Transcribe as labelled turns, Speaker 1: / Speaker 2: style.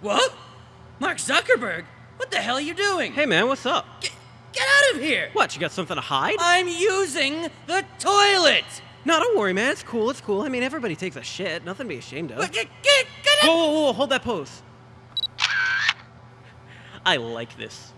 Speaker 1: What? Mark Zuckerberg? What the hell are you doing?
Speaker 2: Hey man, what's up?
Speaker 1: Get, get out of here!
Speaker 2: What, you got something to hide?
Speaker 1: I'm using the toilet!
Speaker 2: No, don't worry, man. It's cool. It's cool. I mean, everybody takes a shit. Nothing to be ashamed of.
Speaker 1: Get, get, get out!
Speaker 2: Whoa, whoa, whoa! Hold that pose. I like this.